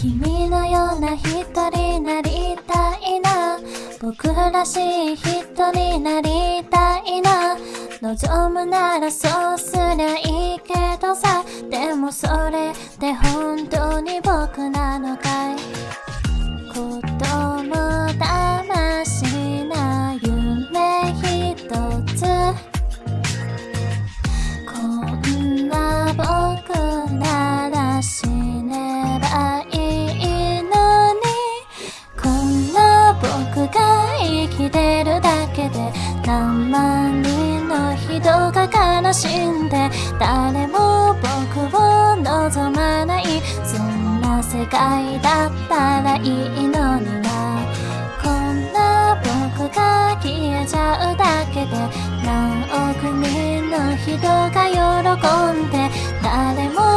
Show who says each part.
Speaker 1: 君のような人になりたいな。僕らしい人になりたいな。望むならそうすりゃいいけどさ。でもそれって本当に僕なのかい？てるだけで何万人の人が悲しんで誰も僕を望まない。そんな世界だったらいいのにはこんな僕が消えちゃうだけで何億人の人が喜んで誰も